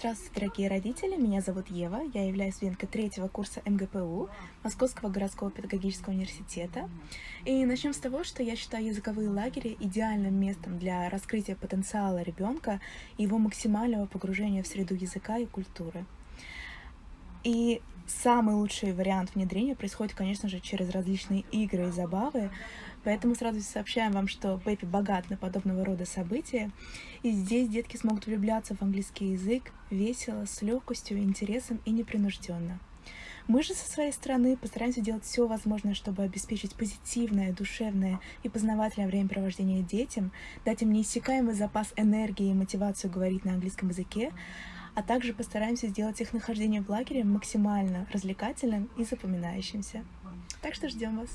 Здравствуйте, дорогие родители! Меня зовут Ева, я являюсь студенткой третьего курса МГПУ Московского городского педагогического университета. И начнем с того, что я считаю языковые лагеря идеальным местом для раскрытия потенциала ребенка и его максимального погружения в среду языка и культуры. И самый лучший вариант внедрения происходит, конечно же, через различные игры и забавы, Поэтому сразу сообщаем вам, что Пеппи богат на подобного рода события, и здесь детки смогут влюбляться в английский язык весело, с легкостью, интересом и непринужденно. Мы же со своей стороны постараемся делать все возможное, чтобы обеспечить позитивное, душевное и познавательное времяпровождение детям, дать им неиссякаемый запас энергии и мотивацию говорить на английском языке, а также постараемся сделать их нахождение в лагере максимально развлекательным и запоминающимся. Так что ждем вас!